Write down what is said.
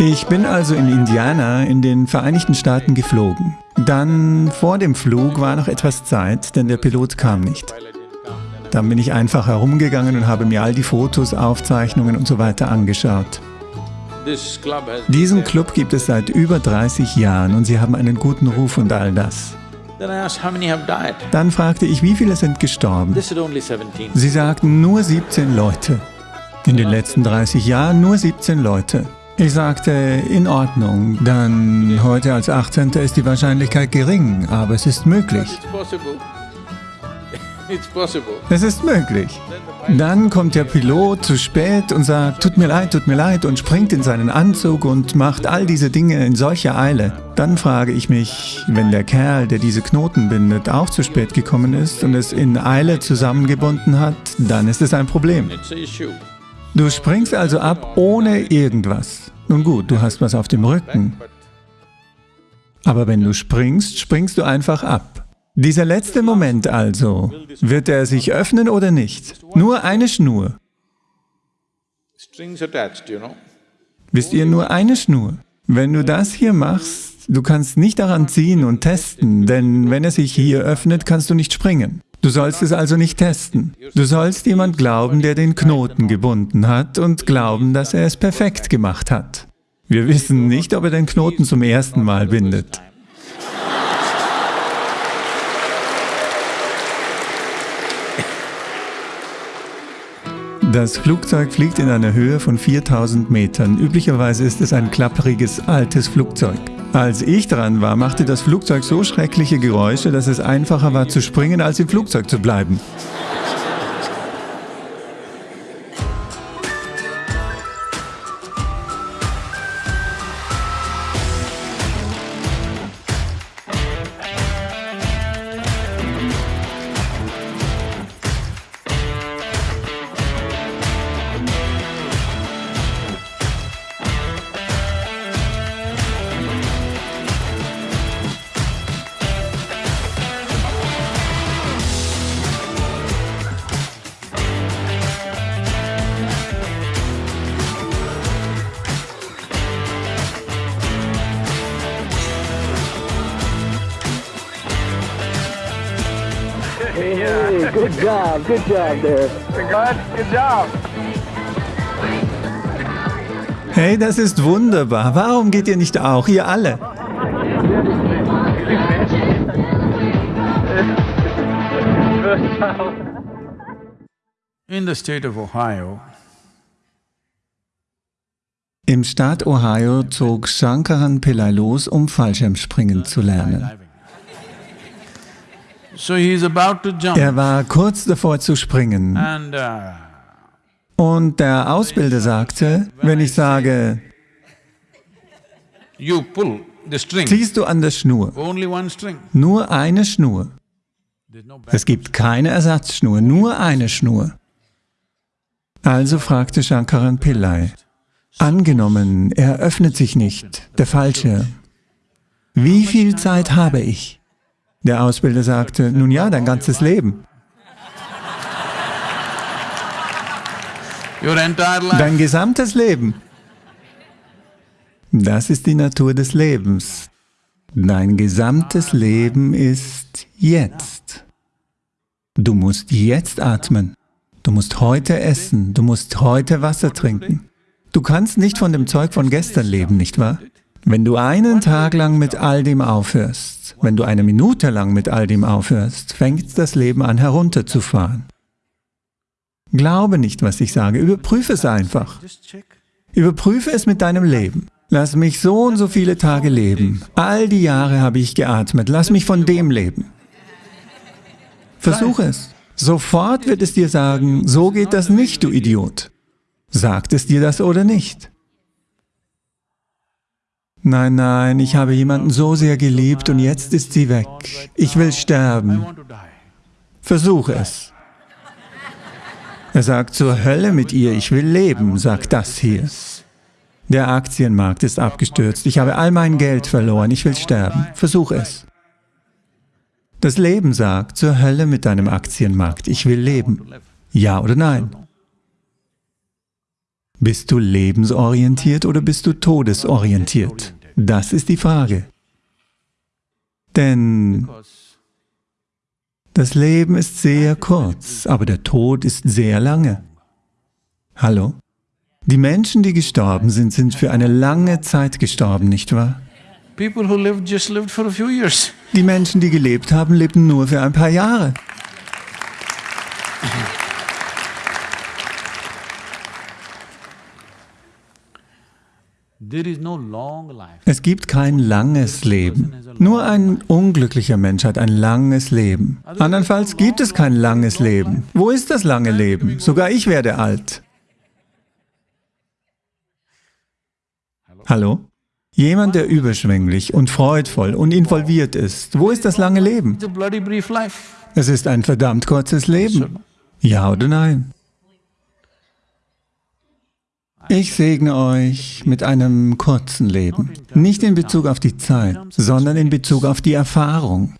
Ich bin also in Indiana in den Vereinigten Staaten geflogen. Dann vor dem Flug war noch etwas Zeit, denn der Pilot kam nicht. Dann bin ich einfach herumgegangen und habe mir all die Fotos, Aufzeichnungen und so weiter angeschaut. Diesen Club gibt es seit über 30 Jahren und sie haben einen guten Ruf und all das. Dann fragte ich, wie viele sind gestorben? Sie sagten, nur 17 Leute. In den letzten 30 Jahren nur 17 Leute. Ich sagte, in Ordnung, dann heute als 18. ist die Wahrscheinlichkeit gering, aber es ist möglich. Es ist möglich. Dann kommt der Pilot zu spät und sagt, tut mir leid, tut mir leid und springt in seinen Anzug und macht all diese Dinge in solcher Eile. Dann frage ich mich, wenn der Kerl, der diese Knoten bindet, auch zu spät gekommen ist und es in Eile zusammengebunden hat, dann ist es ein Problem. Du springst also ab ohne irgendwas. Nun gut, du hast was auf dem Rücken. Aber wenn du springst, springst du einfach ab. Dieser letzte Moment also, wird er sich öffnen oder nicht? Nur eine Schnur. Wisst ihr, nur eine Schnur. Wenn du das hier machst, du kannst nicht daran ziehen und testen, denn wenn er sich hier öffnet, kannst du nicht springen. Du sollst es also nicht testen. Du sollst jemand glauben, der den Knoten gebunden hat und glauben, dass er es perfekt gemacht hat. Wir wissen nicht, ob er den Knoten zum ersten Mal bindet. Das Flugzeug fliegt in einer Höhe von 4000 Metern. Üblicherweise ist es ein klappriges, altes Flugzeug. Als ich dran war, machte das Flugzeug so schreckliche Geräusche, dass es einfacher war zu springen, als im Flugzeug zu bleiben. Hey, good job, good job there. Good, good job. Hey, das ist wunderbar. Warum geht ihr nicht auch, ihr alle? In the state of Ohio, Im Staat Ohio zog Shankaran Pillai los, um Fallschirmspringen zu lernen. Er war kurz davor zu springen and uh, und der Ausbilder sagte, wenn ich sage, you pull the string, ziehst du an der Schnur, only one string. nur eine Schnur. Es gibt keine Ersatzschnur, nur eine Schnur. Also fragte Shankaran Pillai, angenommen, er öffnet sich nicht, der Fallschirm. Wie viel Zeit habe ich? Der Ausbilder sagte, nun ja, dein ganzes Leben. Dein gesamtes Leben. Das ist die Natur des Lebens. Dein gesamtes Leben ist jetzt. Du musst jetzt atmen. Du musst heute essen. Du musst heute Wasser trinken. Du kannst nicht von dem Zeug von gestern leben, nicht wahr? Wenn du einen Tag lang mit all dem aufhörst, wenn du eine Minute lang mit all dem aufhörst, fängt das Leben an herunterzufahren. Glaube nicht, was ich sage, überprüfe es einfach. Überprüfe es mit deinem Leben. Lass mich so und so viele Tage leben. All die Jahre habe ich geatmet. Lass mich von dem leben. Versuche es. Sofort wird es dir sagen, so geht das nicht, du Idiot. Sagt es dir das oder nicht? Nein, nein, ich habe jemanden so sehr geliebt und jetzt ist sie weg. Ich will sterben. Versuche es. Er sagt, zur Hölle mit ihr, ich will leben, sagt das hier. Der Aktienmarkt ist abgestürzt, ich habe all mein Geld verloren, ich will sterben. Versuch es. Das Leben sagt, zur Hölle mit deinem Aktienmarkt, ich will leben. Ja oder nein? Bist du lebensorientiert oder bist du todesorientiert? Das ist die Frage. Denn das Leben ist sehr kurz, aber der Tod ist sehr lange. Hallo? Die Menschen, die gestorben sind, sind für eine lange Zeit gestorben, nicht wahr? Die Menschen, die gelebt haben, lebten nur für ein paar Jahre. Es gibt kein langes Leben. Nur ein unglücklicher Mensch hat ein langes Leben. Andernfalls gibt es kein langes Leben. Wo ist das lange Leben? Sogar ich werde alt. Hallo? Jemand, der überschwänglich und freudvoll und involviert ist. Wo ist das lange Leben? Es ist ein verdammt kurzes Leben. Ja oder nein? Ich segne euch mit einem kurzen Leben. Nicht in Bezug auf die Zeit, sondern in Bezug auf die Erfahrung.